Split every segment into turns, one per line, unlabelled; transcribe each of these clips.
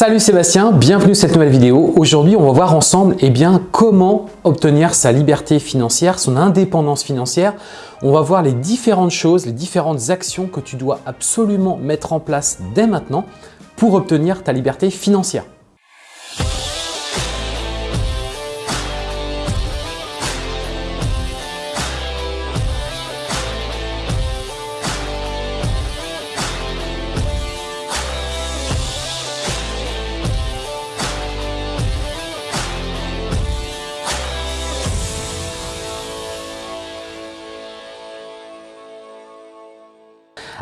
Salut Sébastien, bienvenue sur cette nouvelle vidéo. Aujourd'hui, on va voir ensemble eh bien, comment obtenir sa liberté financière, son indépendance financière. On va voir les différentes choses, les différentes actions que tu dois absolument mettre en place dès maintenant pour obtenir ta liberté financière.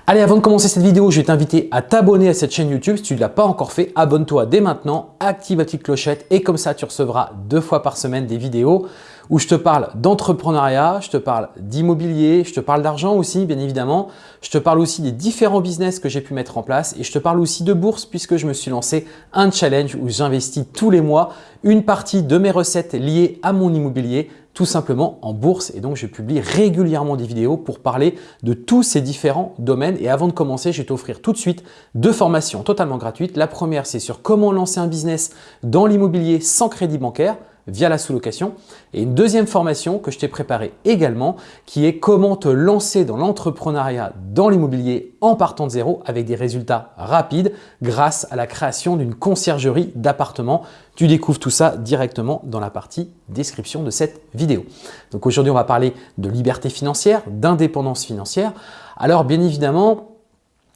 Allez, avant de commencer cette vidéo, je vais t'inviter à t'abonner à cette chaîne YouTube. Si tu ne l'as pas encore fait, abonne-toi dès maintenant, active la petite clochette et comme ça, tu recevras deux fois par semaine des vidéos où je te parle d'entrepreneuriat, je te parle d'immobilier, je te parle d'argent aussi, bien évidemment. Je te parle aussi des différents business que j'ai pu mettre en place et je te parle aussi de bourse puisque je me suis lancé un challenge où j'investis tous les mois une partie de mes recettes liées à mon immobilier tout simplement en bourse. Et donc je publie régulièrement des vidéos pour parler de tous ces différents domaines. Et avant de commencer je vais t'offrir tout de suite deux formations totalement gratuites. La première c'est sur comment lancer un business dans l'immobilier sans crédit bancaire via la sous-location. Et une deuxième formation que je t'ai préparée également qui est comment te lancer dans l'entrepreneuriat dans l'immobilier en partant de zéro avec des résultats rapides grâce à la création d'une conciergerie d'appartements. Tu découvres tout ça directement dans la partie description de cette vidéo. Donc aujourd'hui, on va parler de liberté financière, d'indépendance financière. Alors bien évidemment,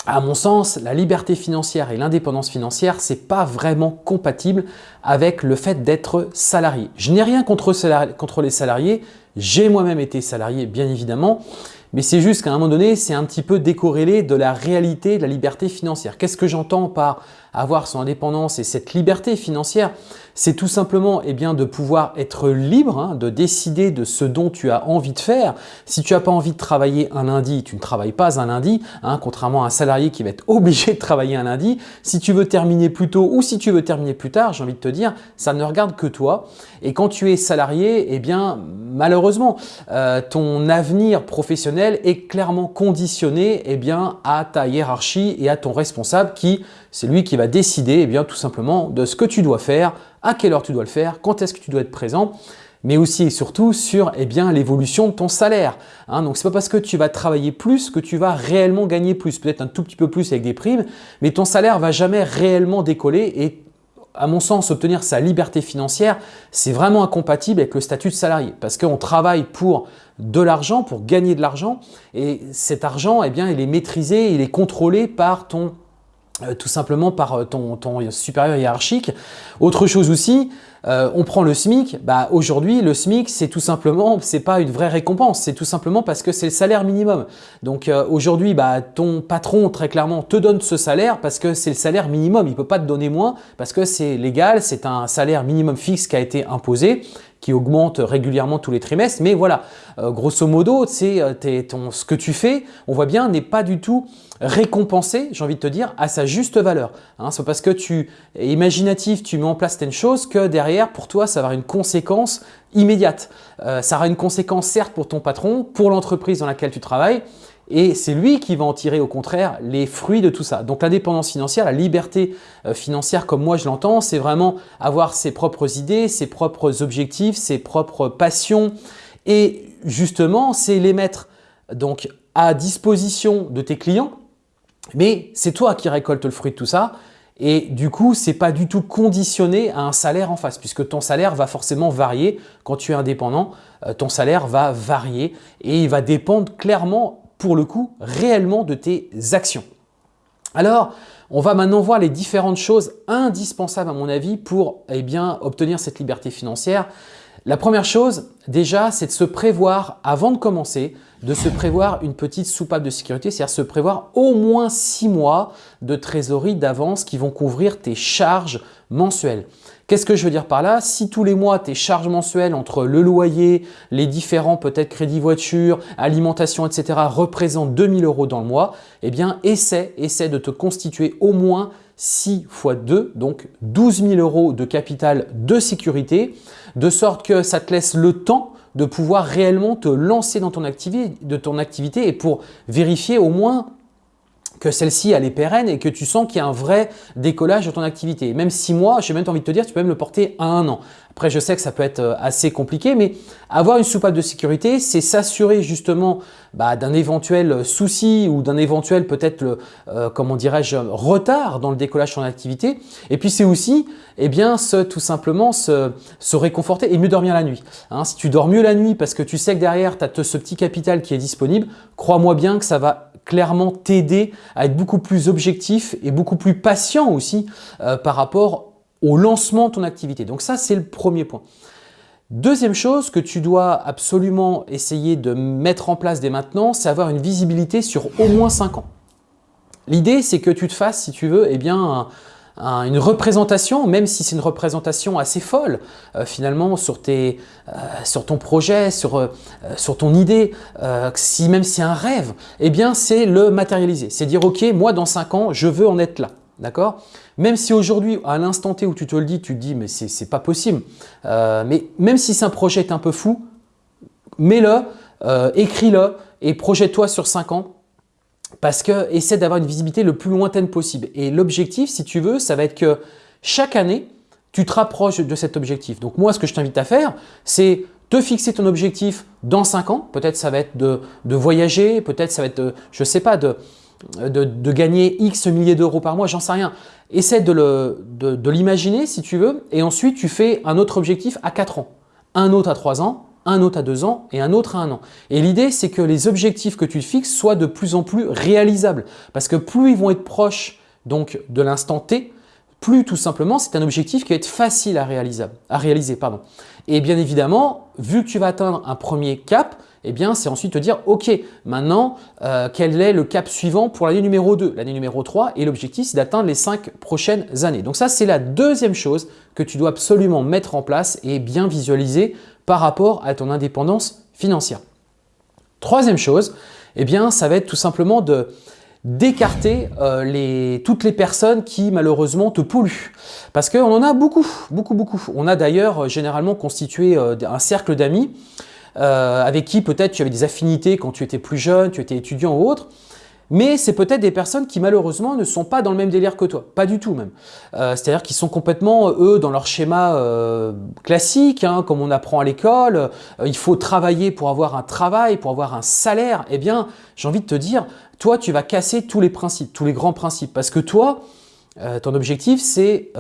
à mon sens, la liberté financière et l'indépendance financière, ce n'est pas vraiment compatible avec le fait d'être salarié. Je n'ai rien contre les salariés, j'ai moi-même été salarié bien évidemment, mais c'est juste qu'à un moment donné, c'est un petit peu décorrélé de la réalité de la liberté financière. Qu'est-ce que j'entends par avoir son indépendance et cette liberté financière, c'est tout simplement eh bien, de pouvoir être libre, hein, de décider de ce dont tu as envie de faire. Si tu n'as pas envie de travailler un lundi, tu ne travailles pas un lundi, hein, contrairement à un salarié qui va être obligé de travailler un lundi. Si tu veux terminer plus tôt ou si tu veux terminer plus tard, j'ai envie de te dire, ça ne regarde que toi. Et quand tu es salarié, eh bien, malheureusement, euh, ton avenir professionnel est clairement conditionné eh bien, à ta hiérarchie et à ton responsable qui c'est lui qui va décider eh bien, tout simplement de ce que tu dois faire, à quelle heure tu dois le faire, quand est-ce que tu dois être présent mais aussi et surtout sur eh bien l'évolution de ton salaire. Hein. donc, ce n'est pas parce que tu vas travailler plus que tu vas réellement gagner plus. Peut-être un tout petit peu plus avec des primes, mais ton salaire va jamais réellement décoller et à mon sens, obtenir sa liberté financière, c'est vraiment incompatible avec le statut de salarié parce qu'on travaille pour de l'argent, pour gagner de l'argent et cet argent, eh bien, il est maîtrisé, il est contrôlé par ton tout simplement par euh, ton, supérieur hiérarchique. Autre chose aussi, euh, on prend le SMIC. Bah, Aujourd'hui, le SMIC, c'est tout simplement, c'est pas une vraie récompense, c'est tout simplement parce que c'est le salaire minimum. Donc aujourd'hui, bah, ton patron, très clairement, te donne ce salaire parce que c'est le salaire minimum. Il peut pas te donner moins parce que c'est légal, c'est un salaire minimum fixe qui a été imposé qui augmente régulièrement tous les trimestres. Mais voilà, grosso modo, c'est ce que tu fais, on voit bien, n'est pas du tout récompensé, j'ai envie de te dire, à sa juste valeur. Hein, c'est parce que tu es imaginatif, tu mets en place telle chose que derrière, pour toi, ça va avoir une conséquence immédiate. Euh, ça aura une conséquence certes pour ton patron, pour l'entreprise dans laquelle tu travailles, et c'est lui qui va en tirer au contraire les fruits de tout ça. Donc l'indépendance financière, la liberté euh, financière comme moi je l'entends, c'est vraiment avoir ses propres idées, ses propres objectifs, ses propres passions et justement c'est les mettre donc à disposition de tes clients mais c'est toi qui récoltes le fruit de tout ça et du coup, ce n'est pas du tout conditionné à un salaire en face puisque ton salaire va forcément varier. Quand tu es indépendant, euh, ton salaire va varier et il va dépendre clairement, pour le coup, réellement de tes actions. Alors, on va maintenant voir les différentes choses indispensables à mon avis pour eh obtenir cette liberté financière. La première chose, déjà, c'est de se prévoir avant de commencer, de se prévoir une petite soupape de sécurité, c'est-à-dire se prévoir au moins six mois de trésorerie d'avance qui vont couvrir tes charges mensuelles. Qu'est-ce que je veux dire par là? Si tous les mois, tes charges mensuelles entre le loyer, les différents peut-être crédits voiture, alimentation, etc. représentent 2000 euros dans le mois, eh bien, essaie, essaie de te constituer au moins 6 fois 2, donc 12 000 euros de capital de sécurité, de sorte que ça te laisse le temps de pouvoir réellement te lancer dans ton activité, de ton activité et pour vérifier au moins que celle-ci elle est pérenne et que tu sens qu'il y a un vrai décollage de ton activité. Même six mois, j'ai même envie de te dire, tu peux même le porter à un an. Après, je sais que ça peut être euh, assez compliqué, mais avoir une soupape de sécurité, c'est s'assurer justement bah, d'un éventuel souci ou d'un éventuel peut-être, euh, comment dirais-je, retard dans le décollage de ton activité. Et puis, c'est aussi eh bien, tout simplement se, réconforter et mieux dormir la nuit. Hein. si tu dors mieux la nuit parce que tu sais que derrière, tu as ce petit capital qui est disponible, crois-moi bien que ça va clairement t'aider à être beaucoup plus objectif et beaucoup plus patient aussi euh, par rapport au lancement de ton activité. Donc ça, c'est le premier point. Deuxième chose que tu dois absolument essayer de mettre en place dès maintenant, c'est avoir une visibilité sur au moins 5 ans. L'idée, c'est que tu te fasses, si tu veux, eh bien, une représentation, même si c'est une représentation assez folle euh, finalement sur, tes, euh, sur ton projet, sur, euh, sur ton idée, si même c'est un rêve, eh bien c'est le matérialiser. C'est dire ok, moi dans 5 ans, je veux en être là. D'accord? Même si aujourd'hui, à l'instant T où tu te le dis, tu te dis mais c'est pas possible. mais même si c'est un projet un peu fou, mets-le, écris-le et projette-toi sur 5 ans parce que essaie d'avoir une visibilité le plus lointaine possible. Et l'objectif, si tu veux, ça va être que chaque année, tu te rapproches de cet objectif. Donc moi, ce que je t'invite à faire, c'est te fixer ton objectif dans 5 ans. Peut-être ça va être de, voyager, peut-être ça va être, je ne sais pas, de, de, gagner X milliers d'euros par mois, j'en sais rien. Essaie de l'imaginer si tu veux et ensuite tu fais un autre objectif à 4 ans, un autre à 3 ans un autre à deux ans et un autre à un an. Et l'idée, c'est que les objectifs que tu fixes soient de plus en plus réalisables. Parce que plus ils vont être proches donc, de l'instant T, plus tout simplement c'est un objectif qui va être facile à, réaliser, à réaliser. Pardon. Et bien évidemment, vu que tu vas atteindre un premier cap, eh bien c'est ensuite te dire ok, maintenant euh, quel est le cap suivant pour l'année numéro 2, l'année numéro 3 et l'objectif c'est d'atteindre les 5 prochaines années. Donc ça c'est la deuxième chose que tu dois absolument mettre en place et bien visualiser par rapport à ton indépendance financière. Troisième chose, eh bien, ça va être tout simplement de d'écarter euh, toutes les personnes qui malheureusement te polluent. Parce qu'on en a beaucoup, beaucoup, beaucoup. On a d'ailleurs euh, généralement constitué euh, un cercle d'amis avec qui peut-être tu avais des affinités quand tu étais plus jeune, tu étais étudiant ou autre mais c'est peut-être des personnes qui malheureusement ne sont pas dans le même délire que toi, pas du tout même. Euh, c'est-à-dire qu'ils sont complètement, eux, dans leur schéma euh, classique, hein, comme on apprend à l'école, euh, il faut travailler pour avoir un travail, pour avoir un salaire. Eh bien, j'ai envie de te dire, toi, tu vas casser tous les principes, tous les grands principes, parce que toi, ton objectif, c'est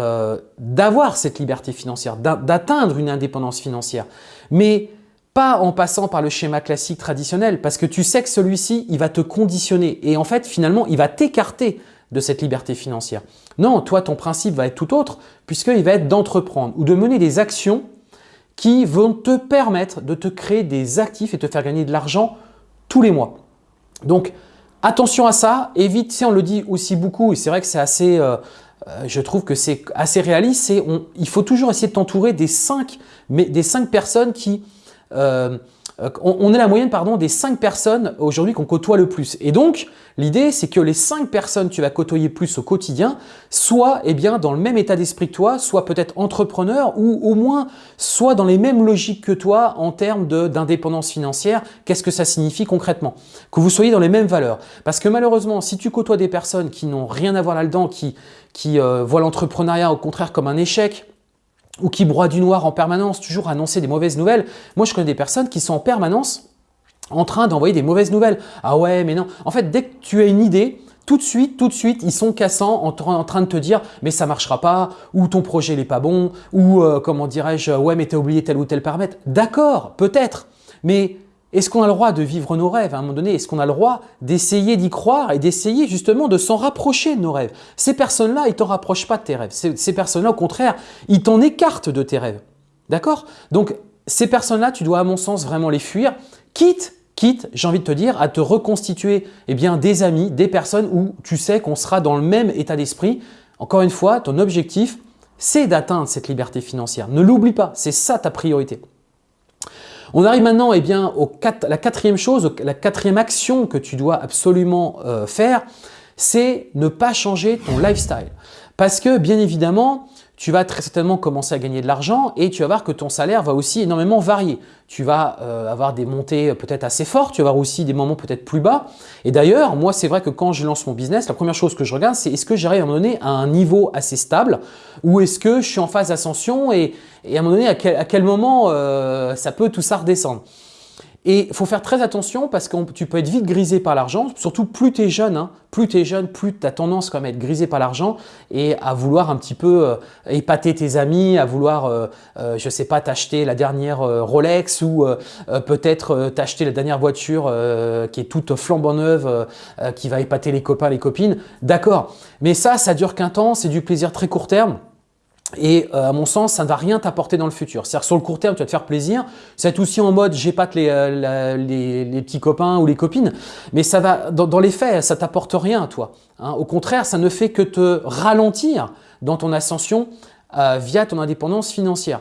d'avoir cette liberté financière, d'atteindre une indépendance financière. Mais pas en passant par le schéma classique traditionnel parce que tu sais que celui-ci, il va te conditionner et en fait, finalement, il va t'écarter de cette liberté financière. Non, toi, ton principe va être tout autre puisqu'il va être d'entreprendre ou de mener des actions qui vont te permettre de te créer des actifs et te faire gagner de l'argent tous les mois. Donc, attention à ça, évite, si on le dit aussi beaucoup et c'est vrai que c'est assez… Euh, euh, je trouve que c'est assez réaliste, il faut toujours essayer de t'entourer des des cinq personnes qui euh, on, est la moyenne pardon, des 5 personnes aujourd'hui qu'on côtoie le plus. Et donc, l'idée, c'est que les 5 personnes que tu vas côtoyer plus au quotidien soient eh bien, dans le même état d'esprit que toi, soit peut-être entrepreneur ou au moins soit dans les mêmes logiques que toi en termes d'indépendance financière. Qu'est-ce que ça signifie concrètement? Que vous soyez dans les mêmes valeurs. Parce que malheureusement, si tu côtoies des personnes qui n'ont rien à voir là-dedans, qui, qui euh, voient l'entrepreneuriat au contraire comme un échec, ou qui broient du noir en permanence, toujours annoncer des mauvaises nouvelles. Moi, je connais des personnes qui sont en permanence en train d'envoyer des mauvaises nouvelles. Ah ouais, mais non. En fait, dès que tu as une idée, tout de suite, tout de suite, ils sont cassants en, train de te dire « mais ça marchera pas » ou « ton projet n'est pas bon » ou euh, comment dirais-je « ouais, mais tu as oublié tel ou tel paramètre ». D'accord, peut-être, mais est-ce qu'on a le droit de vivre nos rêves à un moment donné? Est-ce qu'on a le droit d'essayer d'y croire et d'essayer justement de s'en rapprocher de nos rêves? Ces personnes-là, ils ne t'en rapprochent pas de tes rêves. Ces, personnes-là, au contraire, ils t'en écartent de tes rêves. D'accord? Donc, ces personnes-là, tu dois à mon sens vraiment les fuir, quitte, quitte, j'ai envie de te dire, à te reconstituer eh bien, des amis, des personnes où tu sais qu'on sera dans le même état d'esprit. Encore une fois, ton objectif, c'est d'atteindre cette liberté financière. Ne l'oublie pas, c'est ça ta priorité. On arrive maintenant eh bien, à la quatrième chose, la quatrième action que tu dois absolument euh, faire, c'est ne pas changer ton lifestyle. Parce que bien évidemment, tu vas très certainement commencer à gagner de l'argent et tu vas voir que ton salaire va aussi énormément varier. Tu vas euh, avoir des montées peut-être assez fortes, tu vas avoir aussi des moments peut-être plus bas. Et d'ailleurs, moi, c'est vrai que quand je lance mon business, la première chose que je regarde, c'est est-ce que j'arrive à donné à un niveau assez stable ou est-ce que je suis en phase d'ascension et, à un moment donné, à quel, moment euh, ça peut tout ça redescendre? Et faut faire très attention parce que tu peux être vite grisé par l'argent, surtout plus tu es jeune, hein, plus tu jeune, plus tu as tendance quand même à être grisé par l'argent et à vouloir un petit peu euh, épater tes amis, à vouloir, euh, euh, je sais pas, t'acheter la dernière Rolex ou peut-être t'acheter la dernière voiture qui est toute flambant neuve, qui va épater les copains, les copines. D'accord, mais ça, ça dure qu'un temps, c'est du plaisir très court terme. Et euh, à mon sens, ça ne va rien t'apporter dans le futur. C'est-à-dire sur le court terme, tu vas te faire plaisir. C'est aussi en mode j'épate les, euh, les, les, petits copains ou les copines. Mais ça va, dans, les faits, ça t'apporte rien à toi. Hein. Au contraire, ça ne fait que te ralentir dans ton ascension euh, via ton indépendance financière.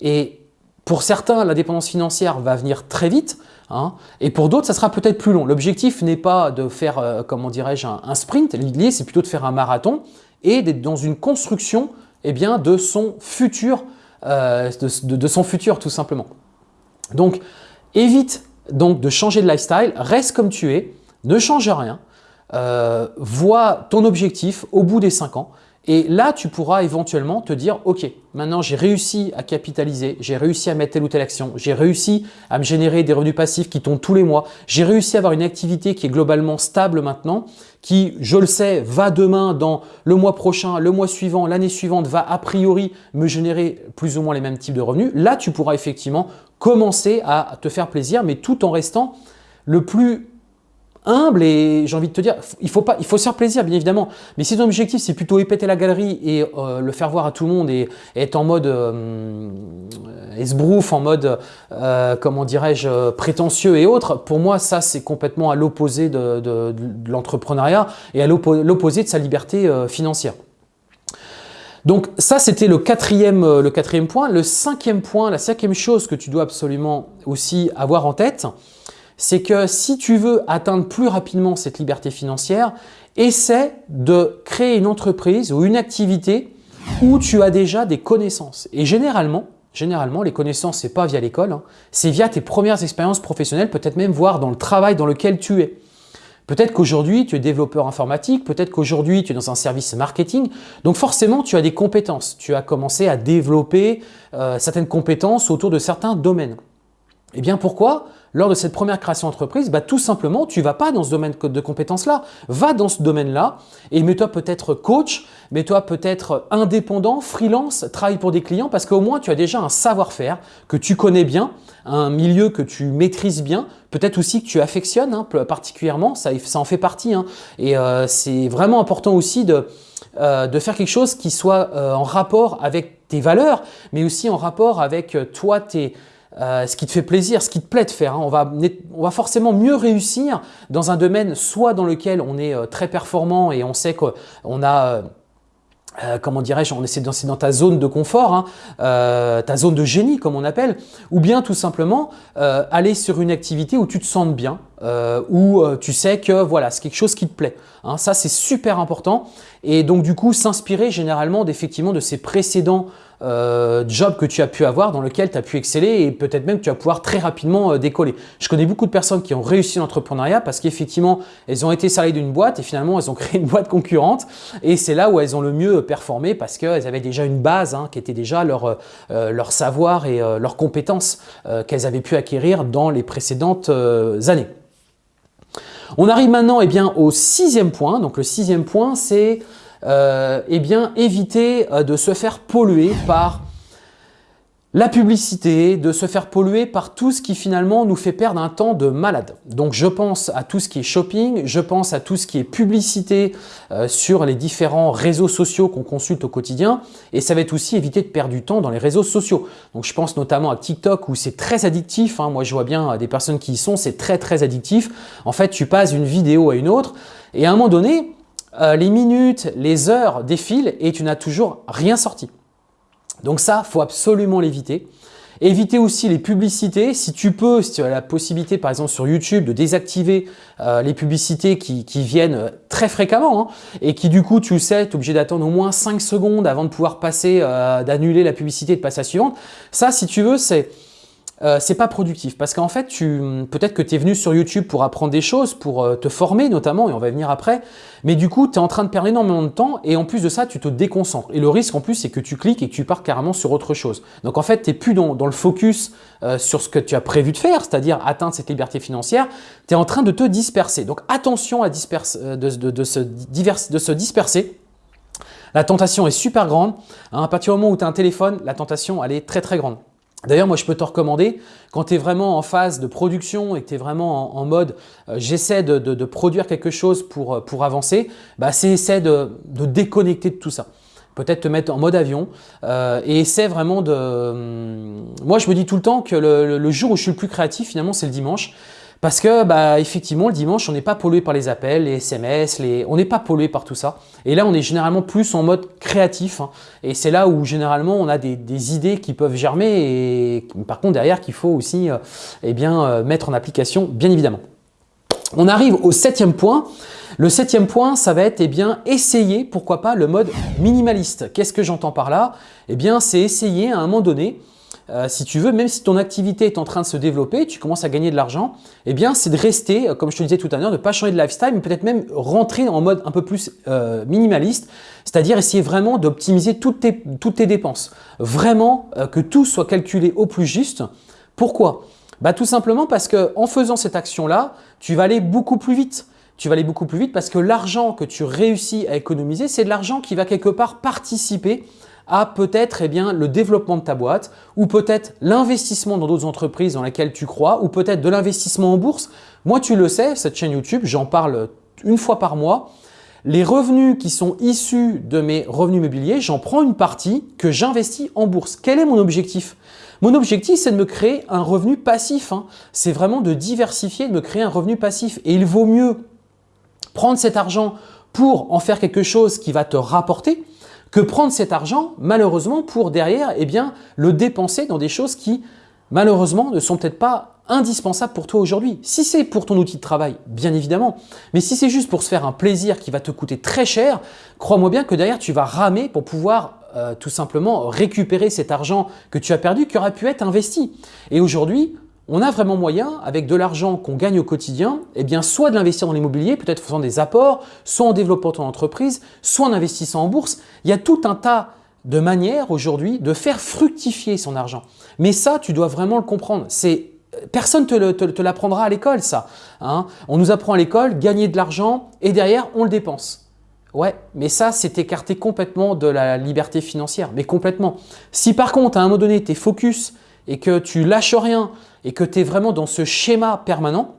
Et pour certains, l'indépendance financière va venir très vite. Hein, et pour d'autres, ça sera peut-être plus long. L'objectif n'est pas de faire, comment dirais-je, un, un sprint. L'idée, c'est plutôt de faire un marathon et d'être dans une construction eh bien, de, son futur, euh, de, son futur tout simplement. Donc, évite donc de changer de lifestyle, reste comme tu es, ne change rien, euh, vois ton objectif au bout des 5 ans et là, tu pourras éventuellement te dire, OK, maintenant j'ai réussi à capitaliser, j'ai réussi à mettre telle ou telle action, j'ai réussi à me générer des revenus passifs qui tombent tous les mois, j'ai réussi à avoir une activité qui est globalement stable maintenant, qui, je le sais, va demain, dans le mois prochain, le mois suivant, l'année suivante, va a priori me générer plus ou moins les mêmes types de revenus. Là, tu pourras effectivement commencer à te faire plaisir, mais tout en restant le plus humble et j'ai envie de te dire, il faut, pas, il faut se faire plaisir bien évidemment, mais si ton objectif c'est plutôt épeter la galerie et euh, le faire voir à tout le monde et, être en mode euh, en mode, euh, comment dirais-je, prétentieux et autres, pour moi ça c'est complètement à l'opposé de, de, l'entrepreneuriat et à l'opposé de sa liberté financière. Donc ça, c'était le quatrième, le quatrième point. Le cinquième point, la cinquième chose que tu dois absolument aussi avoir en tête, c'est que si tu veux atteindre plus rapidement cette liberté financière, essaie de créer une entreprise ou une activité où tu as déjà des connaissances. Et généralement, généralement les connaissances, ce n'est pas via l'école, hein. c'est via tes premières expériences professionnelles, peut-être même voir dans le travail dans lequel tu es. Peut-être qu'aujourd'hui, tu es développeur informatique, peut-être qu'aujourd'hui, tu es dans un service marketing. Donc forcément, tu as des compétences. Tu as commencé à développer euh, certaines compétences autour de certains domaines. Eh bien pourquoi? Lors de cette première création d'entreprise, bah, tout simplement, tu vas pas dans ce domaine de compétences-là. Va dans ce domaine-là et mets-toi peut-être coach, mets-toi peut-être indépendant, freelance, travaille pour des clients parce qu'au moins tu as déjà un savoir-faire que tu connais bien, un milieu que tu maîtrises bien, peut-être aussi que tu affectionnes hein, particulièrement, ça, ça, en fait partie. Hein. Et euh, c'est vraiment important aussi de, euh, de faire quelque chose qui soit euh, en rapport avec tes valeurs, mais aussi en rapport avec toi, tes euh, ce qui te fait plaisir, ce qui te plaît de faire. Hein. On, va, forcément mieux réussir dans un domaine soit dans lequel on est euh, très performant et on sait qu'on a… Euh, comment dirais-je, on essaie de dans ta zone de confort, hein, ta zone de génie comme on appelle, ou bien tout simplement aller sur une activité où tu te sens bien, où tu sais que voilà, c'est quelque chose qui te plaît. Hein. ça, c'est super important. Et donc du coup, s'inspirer généralement d'effectivement de ces précédents euh, job que tu as pu avoir dans lequel tu as pu exceller et peut-être même tu vas pouvoir très rapidement euh, décoller. Je connais beaucoup de personnes qui ont réussi l'entrepreneuriat parce qu'effectivement, elles ont été salariées d'une boîte et finalement, elles ont créé une boîte concurrente et c'est là où elles ont le mieux performé parce qu'elles avaient déjà une base hein, qui était déjà leur, euh, leur savoir et leurs compétences qu'elles avaient pu acquérir dans les précédentes années. On arrive maintenant eh bien, au sixième point. Donc le sixième point, c'est euh, eh bien, éviter euh, de se faire polluer par la publicité, de se faire polluer par tout ce qui finalement nous fait perdre un temps de malade. Donc je pense à tout ce qui est shopping, je pense à tout ce qui est publicité euh, sur les différents réseaux sociaux qu'on consulte au quotidien et ça va être aussi éviter de perdre du temps dans les réseaux sociaux. Donc je pense notamment à TikTok où c'est très addictif, hein. moi je vois bien des personnes qui y sont, c'est très très addictif. En fait tu passes d'une vidéo à une autre et à un moment donné, euh, les minutes, les heures défilent et tu n'as toujours rien sorti. Donc ça, il faut absolument l'éviter. Éviter aussi les publicités. Si tu peux, si tu as la possibilité par exemple sur YouTube de désactiver euh, les publicités qui, viennent très fréquemment hein, et qui du coup tu sais, tu es obligé d'attendre au moins 5 secondes avant de pouvoir passer, euh, d'annuler la publicité et de passer à la suivante. Ça si tu veux c'est euh, c'est pas productif parce qu'en fait, peut-être que tu es venu sur YouTube pour apprendre des choses, pour euh, te former notamment, et on va venir après, mais du coup, tu es en train de perdre énormément de temps et en plus de ça, tu te déconcentres. Et le risque en plus, c'est que tu cliques et que tu pars carrément sur autre chose. Donc en fait, tu n'es plus dans, le focus euh, sur ce que tu as prévu de faire, c'est-à-dire atteindre cette liberté financière, tu es en train de te disperser. Donc attention à de, se de se disperser. La tentation est super grande. Hein, à partir du moment où tu as un téléphone, la tentation, elle est très très grande. D'ailleurs, moi, je peux te recommander, quand tu es vraiment en phase de production et que tu es vraiment en, mode euh, j'essaie de, produire quelque chose pour, euh, pour avancer, bah, c'est essaie de, déconnecter de tout ça. Peut-être te mettre en mode avion euh, et essaie vraiment de… Hum, moi, je me dis tout le temps que le jour où je suis le plus créatif, finalement, c'est le dimanche. Parce que, bah, effectivement, le dimanche, on n'est pas pollué par les appels, les SMS, on n'est pas pollué par tout ça. Et là, on est généralement plus en mode créatif. Hein. Et c'est là où, généralement, on a des, idées qui peuvent germer et par contre, derrière, qu'il faut aussi euh, eh bien, euh, mettre en application, bien évidemment. On arrive au septième point. Le septième point, ça va être eh bien, essayer, pourquoi pas, le mode minimaliste. Qu'est-ce que j'entends par là? Eh bien, c'est essayer à un moment donné euh, si tu veux, même si ton activité est en train de se développer, tu commences à gagner de l'argent, eh bien, c'est de rester, euh, comme je te disais tout à l'heure, de ne pas changer de lifestyle, mais peut-être même rentrer en mode un peu plus euh, minimaliste, c'est-à-dire essayer vraiment d'optimiser toutes tes, toutes tes dépenses. Vraiment que tout soit calculé au plus juste. Pourquoi? Bah, Tout simplement parce qu'en faisant cette action-là, tu vas aller beaucoup plus vite tu vas aller beaucoup plus vite parce que l'argent que tu réussis à économiser, c'est de l'argent qui va quelque part participer à peut-être eh bien, le développement de ta boîte ou peut-être l'investissement dans d'autres entreprises dans lesquelles tu crois ou peut-être de l'investissement en bourse. Moi, tu le sais, cette chaîne YouTube, j'en parle une fois par mois. Les revenus qui sont issus de mes revenus immobiliers, j'en prends une partie que j'investis en bourse. Quel est mon objectif? Mon objectif, c'est de me créer un revenu passif. Hein. C'est vraiment de diversifier, de me créer un revenu passif. Et il vaut mieux prendre cet argent pour en faire quelque chose qui va te rapporter, que prendre cet argent, malheureusement, pour derrière, eh bien, le dépenser dans des choses qui, malheureusement, ne sont peut-être pas indispensables pour toi aujourd'hui. Si c'est pour ton outil de travail, bien évidemment, mais si c'est juste pour se faire un plaisir qui va te coûter très cher, crois-moi bien que derrière, tu vas ramer pour pouvoir euh, tout simplement récupérer cet argent que tu as perdu, qui aurait pu être investi. Et aujourd'hui, on a vraiment moyen, avec de l'argent qu'on gagne au quotidien, eh soit de l'investir dans l'immobilier, peut-être faisant des apports, soit en développant ton entreprise, soit en investissant en bourse. Il y a tout un tas de manières aujourd'hui de faire fructifier son argent. Mais ça, tu dois vraiment le comprendre. C'est Personne ne te, l'apprendra à l'école, ça. Hein. On nous apprend à l'école, gagner de l'argent et derrière, on le dépense. Ouais, mais ça, c'est écarté complètement de la liberté financière, mais complètement. Si par contre, à un moment donné, tu es focus et que tu lâches rien et que tu es vraiment dans ce schéma permanent,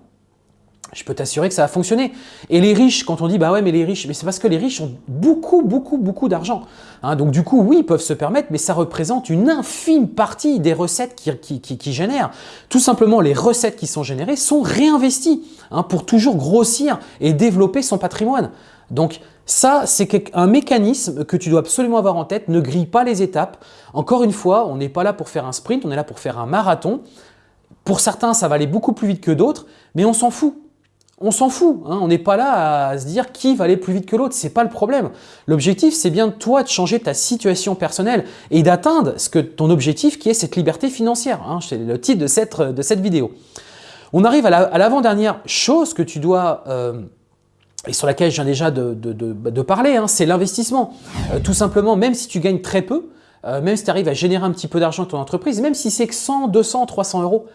je peux t'assurer que ça va fonctionner. Et les riches, quand on dit « bah ouais, mais les riches », mais c'est parce que les riches ont beaucoup, beaucoup, beaucoup d'argent. Hein. donc du coup, oui, ils peuvent se permettre, mais ça représente une infime partie des recettes qui, génèrent. Tout simplement, les recettes qui sont générées sont réinvesties hein, pour toujours grossir et développer son patrimoine. Donc ça, c'est un mécanisme que tu dois absolument avoir en tête. Ne grille pas les étapes. Encore une fois, on n'est pas là pour faire un sprint, on est là pour faire un marathon. Pour certains, ça va aller beaucoup plus vite que d'autres, mais on s'en fout. On s'en fout, hein. on n'est pas là à se dire qui va aller plus vite que l'autre, ce n'est pas le problème. L'objectif, c'est bien toi de changer ta situation personnelle et d'atteindre ce que ton objectif qui est cette liberté financière. Hein. C'est le titre de cette, de cette vidéo. On arrive à l'avant-dernière chose que tu dois euh, et sur laquelle je viens déjà de, parler, hein, c'est l'investissement. Euh, tout simplement, même si tu gagnes très peu, euh, même si tu arrives à générer un petit peu d'argent dans ton entreprise, même si c'est que 100, 200, 300 euros,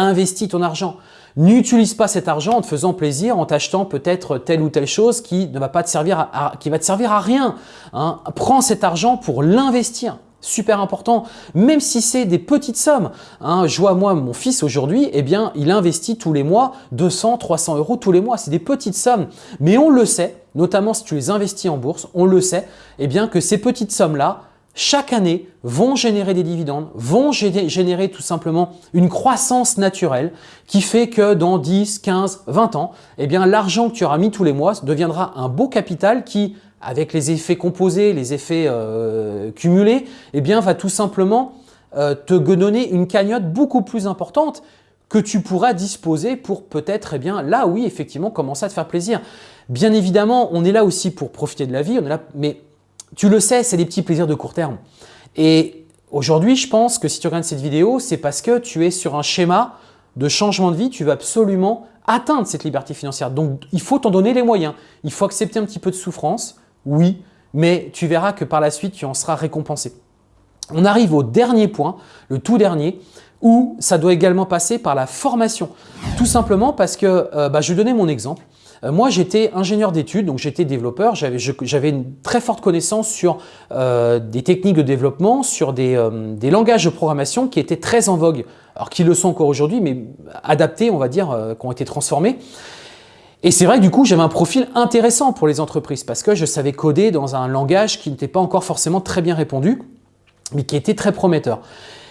investis ton argent. N'utilise pas cet argent en te faisant plaisir, en t'achetant peut-être telle ou telle chose qui ne va pas te servir à, qui va te servir à rien. Hein. Prends cet argent pour l'investir super important, même si c'est des petites sommes. Hein, je vois moi, mon fils aujourd'hui, eh bien, il investit tous les mois 200, 300 euros tous les mois. C'est des petites sommes, mais on le sait, notamment si tu les investis en bourse, on le sait, eh bien, que ces petites sommes-là, chaque année, vont générer des dividendes, vont générer tout simplement une croissance naturelle qui fait que dans 10, 15, 20 ans, eh bien, l'argent que tu auras mis tous les mois deviendra un beau capital qui, avec les effets composés, les effets euh, cumulés, eh bien, va tout simplement euh, te donner une cagnotte beaucoup plus importante que tu pourras disposer pour peut-être, eh bien, là oui, effectivement, commencer à te faire plaisir. Bien évidemment, on est là aussi pour profiter de la vie, on est là, mais tu le sais, c'est des petits plaisirs de court terme. Et aujourd'hui, je pense que si tu regardes cette vidéo, c'est parce que tu es sur un schéma de changement de vie, tu veux absolument atteindre cette liberté financière. Donc, il faut t'en donner les moyens. Il faut accepter un petit peu de souffrance, oui, mais tu verras que par la suite, tu en seras récompensé. On arrive au dernier point, le tout dernier, où ça doit également passer par la formation. Tout simplement parce que, euh, bah, je vais donner mon exemple. Euh, moi, j'étais ingénieur d'études, donc j'étais développeur. J'avais une très forte connaissance sur euh, des techniques de développement, sur des, des, langages de programmation qui étaient très en vogue, alors qui le sont encore aujourd'hui, mais adaptés, on va dire, qui ont été transformés. Et c'est vrai que du coup, j'avais un profil intéressant pour les entreprises parce que je savais coder dans un langage qui n'était pas encore forcément très bien répondu, mais qui était très prometteur.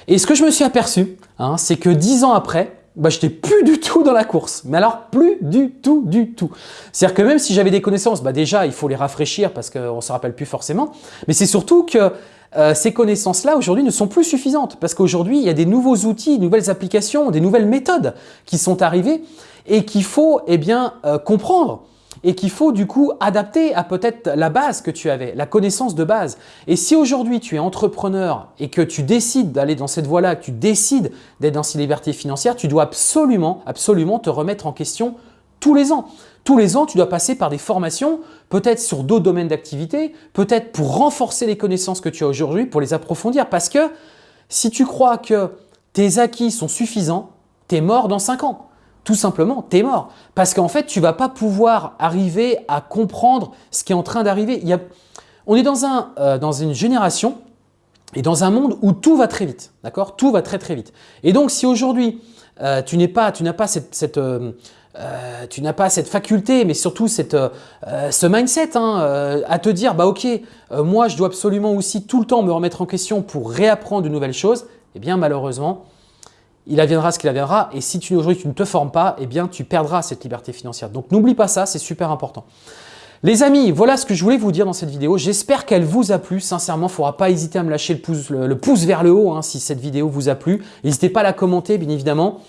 Et ce que je me suis aperçu, hein, c'est que dix ans après, bah, je n'étais plus du tout dans la course. Mais alors, plus du tout, du tout. C'est-à-dire que même si j'avais des connaissances, bah, déjà, il faut les rafraîchir parce qu'on ne se rappelle plus forcément. Mais c'est surtout que euh, ces connaissances-là, aujourd'hui, ne sont plus suffisantes. Parce qu'aujourd'hui, il y a des nouveaux outils, nouvelles applications, des nouvelles méthodes qui sont arrivées et qu'il faut eh bien, euh, comprendre et qu'il faut du coup adapter à peut-être la base que tu avais, la connaissance de base. Et si aujourd'hui tu es entrepreneur et que tu décides d'aller dans cette voie-là, que tu décides d'être dans ces libertés financières, tu dois absolument, absolument te remettre en question tous les ans. Tous les ans, tu dois passer par des formations, peut-être sur d'autres domaines d'activité, peut-être pour renforcer les connaissances que tu as aujourd'hui, pour les approfondir. Parce que si tu crois que tes acquis sont suffisants, tu es mort dans 5 ans tout simplement, tu es mort. Parce qu'en fait, tu ne vas pas pouvoir arriver à comprendre ce qui est en train d'arriver. On est dans, un, euh, dans une génération et dans un monde où tout va très vite. D'accord? Tout va très très vite. Et donc, si aujourd'hui, euh, tu n'as pas, pas cette, euh, tu n'as pas cette faculté, mais surtout cette, ce mindset hein, à te dire, bah ok, moi je dois absolument aussi tout le temps me remettre en question pour réapprendre de nouvelles choses, eh bien malheureusement, il adviendra ce qu'il adviendra. Et si tu, aujourd'hui tu ne te formes pas, eh bien tu perdras cette liberté financière. Donc n'oublie pas ça, c'est super important. Les amis, voilà ce que je voulais vous dire dans cette vidéo. J'espère qu'elle vous a plu. Sincèrement, il ne faudra pas hésiter à me lâcher le pouce, vers le haut hein, si cette vidéo vous a plu. N'hésitez pas à la commenter, bien évidemment.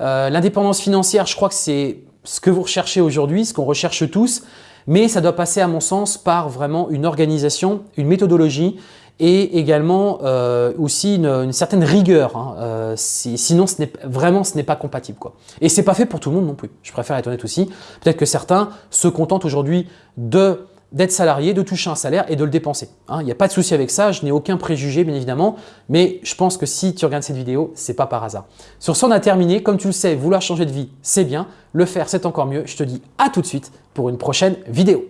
Euh, l'indépendance financière, je crois que c'est ce que vous recherchez aujourd'hui, ce qu'on recherche tous. Mais ça doit passer, à mon sens, par vraiment une organisation, une méthodologie et également euh, aussi une, certaine rigueur. Hein. Euh, sinon, vraiment, ce n'est pas compatible. Quoi. Et ce n'est pas fait pour tout le monde non plus. Je préfère être honnête aussi. Peut-être que certains se contentent aujourd'hui de d'être salarié, de toucher un salaire et de le dépenser. Hein. Il n'y a pas de souci avec ça, je n'ai aucun préjugé bien évidemment, mais je pense que si tu regardes cette vidéo, ce n'est pas par hasard. Sur ce, on a terminé. Comme tu le sais, vouloir changer de vie, c'est bien. Le faire, c'est encore mieux. Je te dis à tout de suite pour une prochaine vidéo.